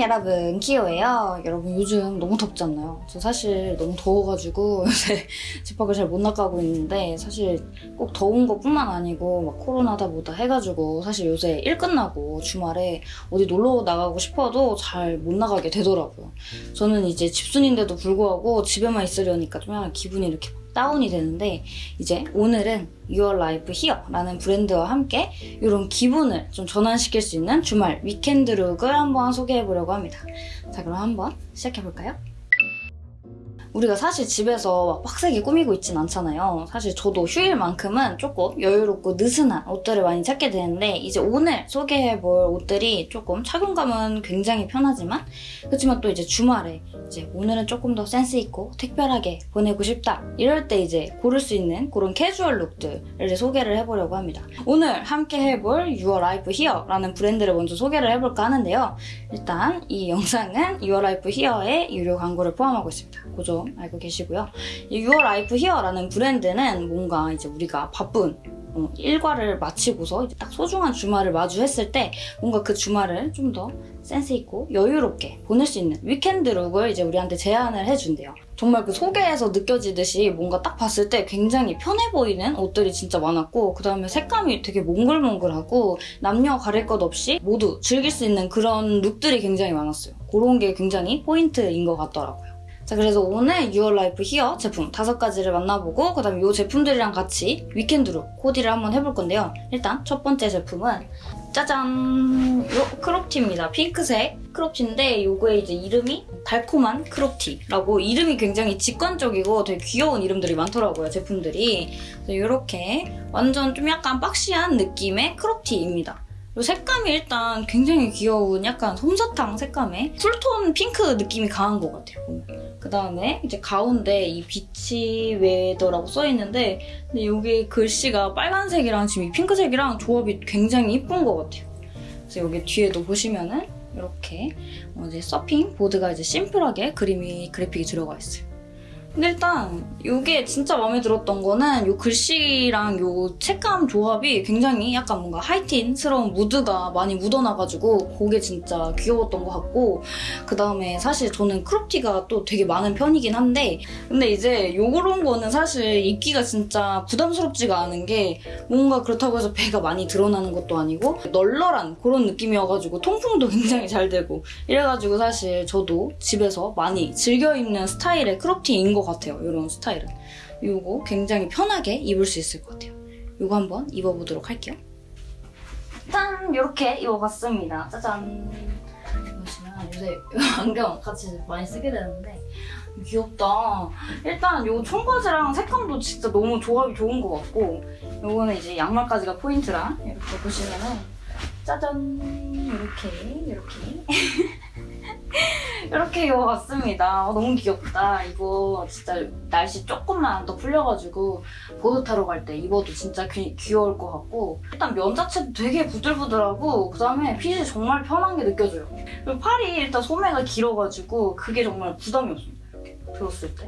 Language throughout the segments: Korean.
여러분 키오예요. 여러분 요즘 너무 덥잖아요? 저 사실 너무 더워가지고 요새 집 밖을 잘 못 나가고 있는데 사실 꼭 더운 것뿐만 아니고 막 코로나다 뭐다 해가지고 사실 요새 일 끝나고 주말에 어디 놀러 나가고 싶어도 잘 못 나가게 되더라고요. 저는 이제 집순인데도 불구하고 집에만 있으려니까 좀 약간 기분이 이렇게 다운이 되는데 이제 오늘은 Your Life Here라는 브랜드와 함께 이런 기분을 좀 전환시킬 수 있는 주말 weekend look을 한번 소개해보려고 합니다. 자 그럼 한번 시작해볼까요? 우리가 사실 집에서 막 빡세게 꾸미고 있진 않잖아요. 사실 저도 휴일만큼은 조금 여유롭고 느슨한 옷들을 많이 찾게 되는데 이제 오늘 소개해볼 옷들이 조금 착용감은 굉장히 편하지만 그렇지만 또 이제 주말에 이제 오늘은 조금 더 센스 있고 특별하게 보내고 싶다 이럴 때 이제 고를 수 있는 그런 캐주얼 look들을 소개를 해보려고 합니다. 오늘 함께 해볼 Life Here라는 브랜드를 먼저 소개를 해볼까 하는데요. 일단 이 영상은 Life Here의 유료 광고를 포함하고 있습니다. 그 점 알고 계시고요. 이 Your Here라는 브랜드는 뭔가 이제 우리가 바쁜 어, 일과를 마치고서 이제 딱 소중한 주말을 마주했을 때 뭔가 그 주말을 좀 더 센스 있고 여유롭게 보낼 수 있는 weekend look을 이제 우리한테 제안을 해준대요. 정말 그 소개에서 느껴지듯이 뭔가 딱 봤을 때 굉장히 편해 보이는 옷들이 진짜 많았고 그 다음에 색감이 되게 몽글몽글하고 남녀 가릴 것 없이 모두 즐길 수 있는 그런 look들이 굉장히 많았어요. 그런 게 굉장히 포인트인 것 같더라고요. 자 그래서 오늘 Your Life Here 제품 다섯 가지를 만나보고 그 다음에 이 제품들이랑 같이 weekend look 코디를 한번 해볼 건데요. 일단 첫 번째 제품은 짜잔! 요 크롭티입니다. 핑크색 크롭티인데 요거의 이제 이름이 달콤한 크롭티라고 이름이 굉장히 직관적이고 되게 귀여운 이름들이 많더라고요, 제품들이. 이렇게 완전 좀 약간 boxy한 느낌의 크롭티입니다. 색감이 일단 굉장히 귀여운 약간 솜사탕 색감의 쿨톤 핑크 느낌이 강한 것 같아요. 그 다음에 이제 가운데 이 beach weather라고 써있는데 근데 여기 글씨가 빨간색이랑 지금 이 핑크색이랑 조합이 굉장히 이쁜 것 같아요. 그래서 여기 뒤에도 보시면은 이렇게 어, 이제 서핑 보드가 이제 심플하게 그림이 그래픽이 들어가 있어요. 근데 일단 이게 진짜 마음에 들었던 거는 이 글씨랑 이 색감 조합이 굉장히 약간 뭔가 하이틴스러운 무드가 많이 묻어나가지고 그게 진짜 귀여웠던 것 같고 그 다음에 사실 저는 크롭티가 또 되게 많은 편이긴 한데 근데 이제 요런 거는 사실 입기가 진짜 부담스럽지가 않은 게 뭔가 그렇다고 해서 배가 많이 드러나는 것도 아니고 널널한 그런 느낌이어가지고 통풍도 굉장히 잘 되고 이래가지고 사실 저도 집에서 많이 즐겨 입는 스타일의 크롭티인 것 같아요. 이런 스타일은. 이거 굉장히 편하게 입을 수 있을 것 같아요. 이거 한번 입어보도록 할게요. 짠! 이렇게 입어봤습니다. 짜잔! 보시면 요새 안경 같이 많이 쓰게 되는데 귀엽다. 일단 이 청바지랑 색감도 진짜 너무 조합이 좋은 것 같고 이거는 이제 양말까지가 포인트라 이렇게 보시면은 짜잔! 이렇게 이렇게 이렇게 입어봤습니다. 어, 너무 귀엽다. 이거 진짜 날씨 조금만 더 풀려가지고 보드 타러 갈 때 입어도 진짜 귀, 귀여울 것 같고 일단 면 자체도 되게 부들부들하고 그다음에 핏이 정말 편한 게 느껴져요. 그리고 팔이 일단 소매가 길어가지고 그게 정말 부담이 없습니다. 이렇게 들었을 때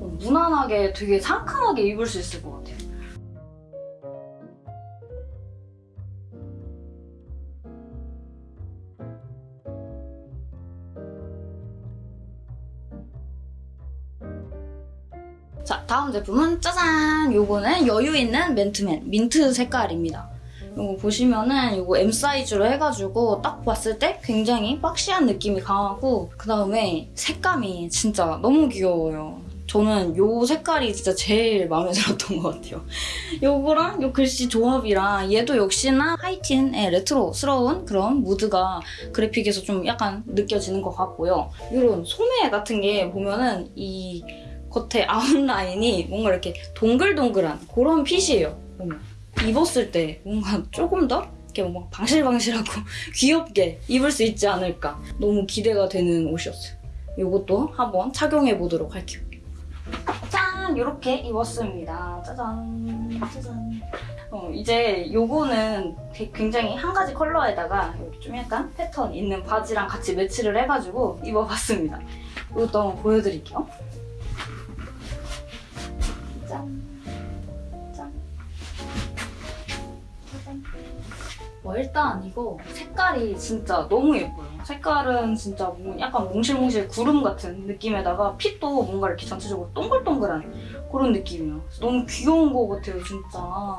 어, 무난하게 되게 상큼하게 입을 수 있을 것 같아요. 다음 제품은 짜잔! 요거는 여유있는 맨투맨 민트 색깔입니다. 이거 보시면은 이거 M 사이즈로 해가지고 딱 봤을 때 굉장히 박시한 느낌이 강하고 그 다음에 색감이 진짜 너무 귀여워요. 저는 이 색깔이 진짜 제일 마음에 들었던 것 같아요. 요거랑 요 글씨 조합이랑 얘도 역시나 하이틴의 레트로스러운 그런 무드가 그래픽에서 좀 약간 느껴지는 것 같고요. 이런 소매 같은 게 보면은 이 겉에 아웃라인이 뭔가 이렇게 동글동글한 그런 핏이에요. 보면. 입었을 때 뭔가 조금 더 이렇게 뭔가 방실방실하고 귀엽게 입을 수 있지 않을까 너무 기대가 되는 옷이었어요. 이것도 한번 착용해 보도록 할게요. 짠! 이렇게 입었습니다. 짜잔 짜잔 어, 이제 요거는 굉장히 한 가지 컬러에다가 좀 약간 패턴 있는 바지랑 같이 매치를 해가지고 입어봤습니다. 이것도 한번 보여드릴게요. 짠. 짠. 짜잔. 와 일단 이거 색깔이 진짜 너무 예뻐요. 색깔은 진짜 뭐 약간 몽실몽실 구름 같은 느낌에다가 핏도 뭔가 이렇게 전체적으로 동글동글한 그런 느낌이에요. 너무 귀여운 것 같아요, 진짜.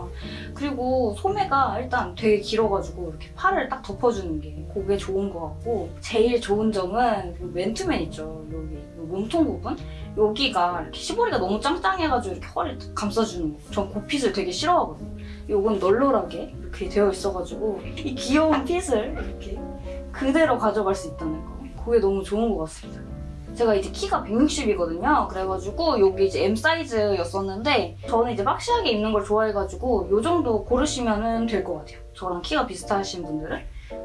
그리고 소매가 일단 되게 길어가지고 이렇게 팔을 딱 덮어주는 게 그게 좋은 것 같고 제일 좋은 점은 그 맨투맨 있죠, 여기 이 몸통 부분? 여기가 이렇게 시보리가 너무 짱짱해가지고 이렇게 허리를 딱 감싸주는 거. 전그 핏을 되게 싫어하거든요. 요건 널널하게 이렇게 되어 있어가지고 이 귀여운 핏을 이렇게 그대로 가져갈 수 있다는 거. 그게 너무 좋은 것 같습니다. 제가 이제 키가 160이거든요. 그래가지고 여기 이제 M 사이즈였었는데 저는 이제 박시하게 입는 걸 좋아해가지고 요 정도 고르시면 될것 같아요. 저랑 키가 비슷하신 분들은.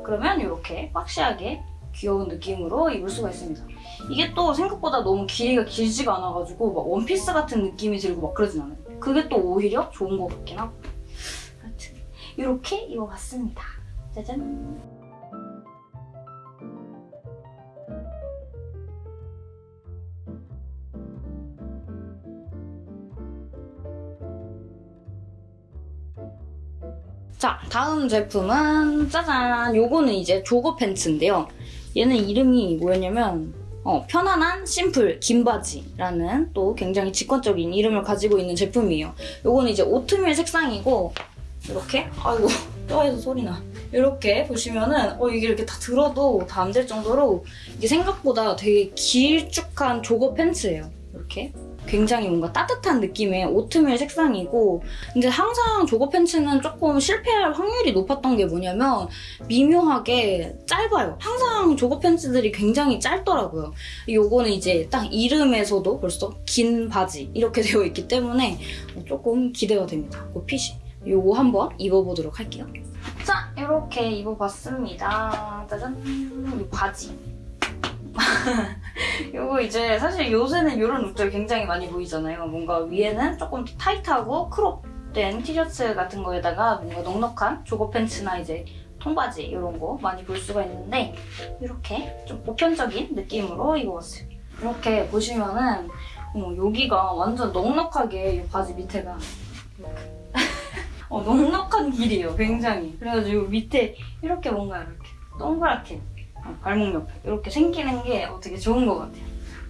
그러면 이렇게 박시하게 귀여운 느낌으로 입을 수가 있습니다. 이게 또 생각보다 너무 길이가 길지가 않아가지고 막 원피스 같은 느낌이 들고 막 그러진 않아요. 그게 또 오히려 좋은 것 같긴 하고. 하여튼 이렇게 입어봤습니다. 짜잔. 자, 다음 제품은 짜잔! 요거는 이제 조거 팬츠인데요. 얘는 이름이 뭐였냐면 어, 편안한 심플 긴 바지라는 또 굉장히 직관적인 이름을 가지고 있는 제품이에요. 요거는 이제 오트밀 색상이고 이렇게 아이고 뼈에서 소리나 이렇게 보시면은 어 이게 이렇게 다 들어도 다 안 될 정도로 이게 생각보다 되게 길쭉한 조거 팬츠예요. 이렇게 굉장히 뭔가 따뜻한 느낌의 오트밀 색상이고 근데 항상 조거 팬츠는 조금 실패할 확률이 높았던 게 뭐냐면 미묘하게 짧아요. 항상 조거 팬츠들이 굉장히 짧더라고요. 요거는 이제 딱 이름에서도 벌써 긴 바지 이렇게 되어 있기 때문에 조금 기대가 됩니다. 그 핏이. 요거 한번 입어보도록 할게요. 자, 이렇게 입어봤습니다. 짜잔! 이 바지. 요거 이제 사실 요새는 이런 룩들 굉장히 많이 보이잖아요. 뭔가 위에는 조금 타이트하고 크롭된 티셔츠 같은 거에다가 뭔가 넉넉한 조거 팬츠나 이제 통바지 이런 거 많이 볼 수가 있는데 이렇게 좀 보편적인 느낌으로 입어봤어요. 이렇게 보시면은 어, 여기가 완전 넉넉하게 이 바지 밑에가 어, 넉넉한 길이에요, 굉장히. 그래가지고 밑에 이렇게 뭔가 이렇게 동그랗게 어, 발목 옆에 이렇게 생기는 게 어, 되게 좋은 것 같아요.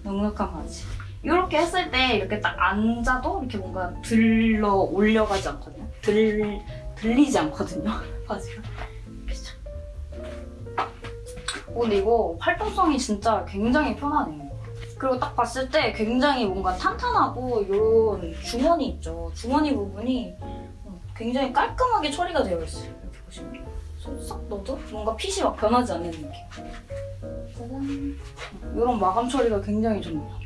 넉넉한 바지. 이렇게 했을 때 이렇게 딱 앉아도 이렇게 뭔가 들러 올려가지 않거든요. 들, 들리지 않거든요, 바지가. 그죠? 어, 근데 이거 활동성이 진짜 굉장히 편하네요. 그리고 딱 봤을 때 굉장히 뭔가 탄탄하고 이런 주머니 있죠. 주머니 부분이 어, 굉장히 깔끔하게 처리가 되어 있어요. 이렇게 보시면. 넣어도 뭔가 핏이 막 변하지 않는 느낌. 짜잔. 이런 마감 처리가 굉장히 좋네요.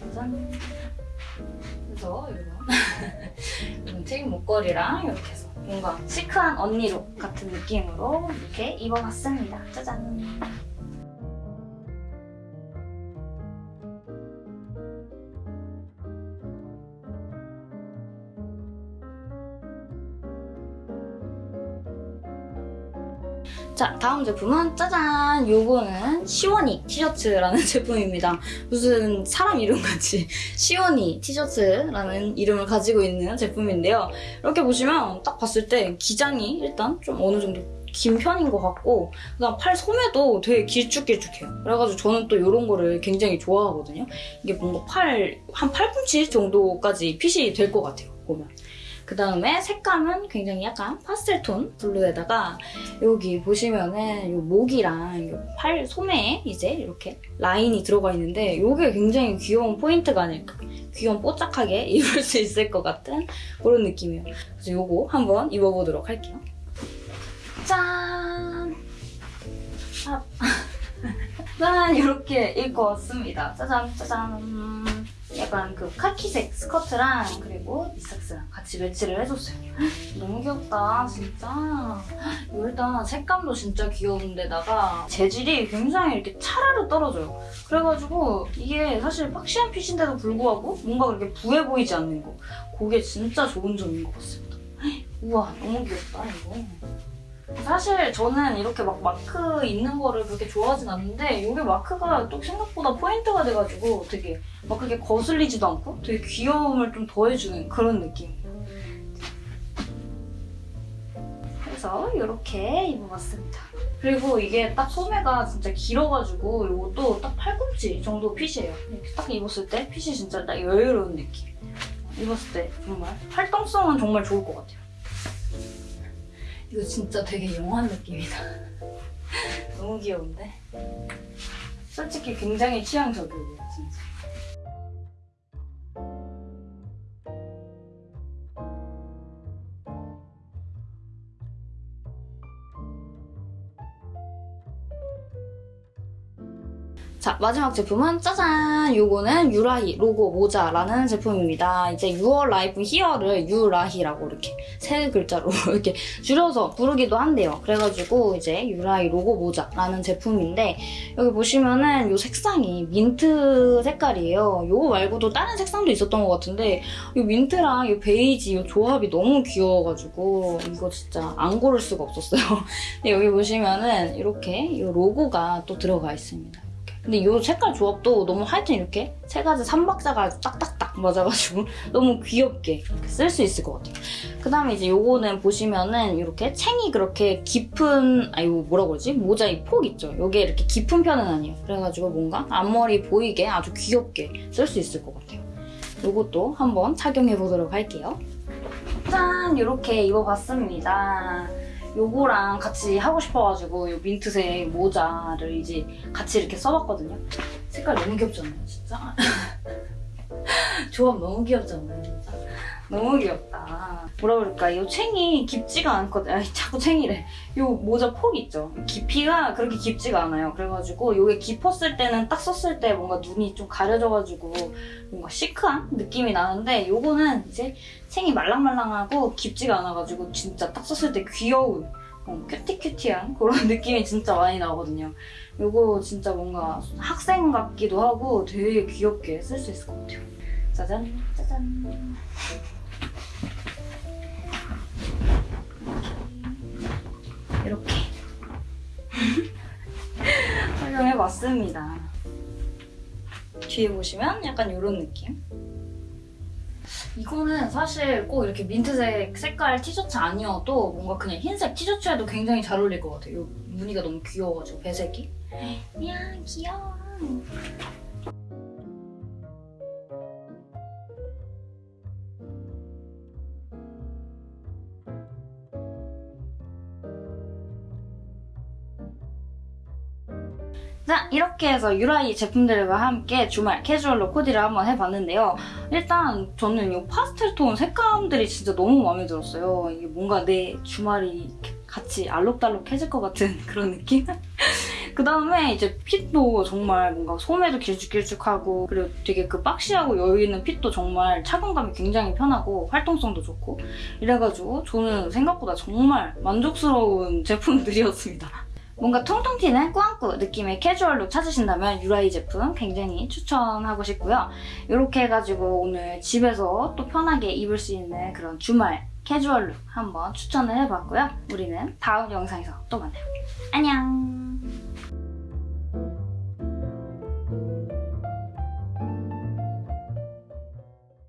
짜잔. 그래서 이런 이런 트임 목걸이랑 이렇게 해서 뭔가 시크한 언니룩 같은 느낌으로 이렇게 입어봤습니다. 짜잔. 자, 다음 제품은 짜잔! 요거는 시원이 티셔츠라는 제품입니다. 무슨 사람 이름같이 시원이 티셔츠라는 이름을 가지고 있는 제품인데요. 이렇게 보시면 딱 봤을 때 기장이 일단 좀 어느 정도 긴 편인 것 같고 그다음 팔 소매도 되게 길쭉길쭉해요. 그래가지고 저는 또 이런 거를 굉장히 좋아하거든요. 이게 뭔가 팔, 한 팔꿈치 정도까지 핏이 될 것 같아요, 보면. 그 다음에 색감은 굉장히 약간 파스텔톤 블루에다가 여기 보시면은 요 목이랑 요 팔 소매에 이제 이렇게 라인이 들어가 있는데 이게 굉장히 귀여운 포인트가 아닐까. 귀여운 뽀짝하게 입을 수 있을 것 같은 그런 느낌이에요. 그래서 요거 한번 입어보도록 할게요. 짠! 아, 짠! 이렇게 입고 왔습니다. 짜잔, 짜잔. 약간 그 카키색 스커트랑 그리고 니삭스랑 같이 매치를 해줬어요. 너무 귀엽다, 진짜. 일단 색감도 진짜 귀여운데다가 재질이 굉장히 이렇게 차라로 떨어져요. 그래가지고 이게 사실 박시한 핏인데도 불구하고 뭔가 그렇게 부해 보이지 않는 거. 그게 진짜 좋은 점인 것 같습니다. 우와, 너무 귀엽다, 이거. 사실 저는 이렇게 막 마크 있는 거를 그렇게 좋아하진 않는데 이게 마크가 또 생각보다 포인트가 돼가지고 되게 막 그렇게 거슬리지도 않고 되게 귀여움을 좀 더해주는 그런 느낌이에요. 해서 이렇게 입어봤습니다. 그리고 이게 딱 소매가 진짜 길어가지고 이것도 딱 팔꿈치 정도 핏이에요. 이렇게 딱 입었을 때 핏이 진짜 딱 여유로운 느낌. 입었을 때 정말 활동성은 정말 좋을 것 같아요. 이거 진짜 되게 영한 느낌이다. 너무 귀여운데? 솔직히 굉장히 취향 저격이에요, 진짜. 마지막 제품은 짜잔! 요거는 유라히 로고 모자라는 제품입니다. 이제 Your Life Here를 유라히라고 이렇게 세 글자로 이렇게 줄여서 부르기도 한대요. 그래가지고 이제 유라히 로고 모자라는 제품인데 여기 보시면은 요 색상이 민트 색깔이에요. 요거 말고도 다른 색상도 있었던 것 같은데 요 민트랑 요 베이지 요 조합이 너무 귀여워가지고 이거 진짜 안 고를 수가 없었어요. 근데 여기 보시면은 이렇게 요 로고가 또 들어가 있습니다. 근데 이 색깔 조합도 너무 하여튼 이렇게 세 가지 삼박자가 딱딱딱 맞아가지고 너무 귀엽게 쓸 수 있을 것 같아요. 그 다음에 이제 요거는 보시면은 이렇게 챙이 그렇게 깊은, 아, 이거 뭐라 그러지? 모자 이 폭 있죠? 요게 이렇게 깊은 편은 아니에요. 그래가지고 뭔가 앞머리 보이게 아주 귀엽게 쓸 수 있을 것 같아요. 요것도 한번 착용해보도록 할게요. 짠! 이렇게 입어봤습니다. 요거랑 같이 하고 싶어가지고 요 민트색 모자를 이제 같이 이렇게 써봤거든요. 색깔 너무 귀엽잖아요, 진짜. 조합 너무 귀엽잖아요, 진짜. 너무 귀엽다. 뭐라 그럴까, 이 챙이 깊지가 않거든요. 아니, 자꾸 챙이래. 요 모자 폭 있죠? 깊이가 그렇게 깊지가 않아요. 그래가지고 요게 깊었을 때는 딱 썼을 때 뭔가 눈이 좀 가려져가지고 뭔가 시크한 느낌이 나는데 요거는 이제 챙이 말랑말랑하고 깊지가 않아가지고 진짜 딱 썼을 때 귀여운 어, 큐티큐티한 그런 느낌이 진짜 많이 나거든요. 요거 진짜 뭔가 학생 같기도 하고 되게 귀엽게 쓸 수 있을 것 같아요. 짜잔 짜잔 활용해봤습니다. 뒤에 보시면 약간 이런 느낌. 이거는 사실 꼭 이렇게 민트색 색깔 티셔츠 아니어도 뭔가 그냥 흰색 티셔츠에도 굉장히 잘 어울릴 것 같아요. 이 무늬가 너무 귀여워가지고 배색이. 이야 귀여워. 자 이렇게 해서 유라이 제품들과 함께 주말 캐주얼로 코디를 한번 해봤는데요. 일단 저는 이 파스텔 톤 색감들이 진짜 너무 마음에 들었어요. 이게 뭔가 내 주말이 같이 알록달록해질 것 같은 그런 느낌? 그 다음에 이제 핏도 정말 뭔가 소매도 길쭉길쭉하고 그리고 되게 그 박시하고 여유있는 핏도 정말 착용감이 굉장히 편하고 활동성도 좋고 이래가지고 저는 생각보다 정말 만족스러운 제품들이었습니다. 뭔가 통통 튀는 꾸안꾸 느낌의 캐주얼 룩 찾으신다면 유라히 제품 굉장히 추천하고 싶고요. 이렇게 해가지고 오늘 집에서 또 편하게 입을 수 있는 그런 주말 캐주얼 룩 한번 추천을 해봤고요. 우리는 다음 영상에서 또 만나요. 안녕!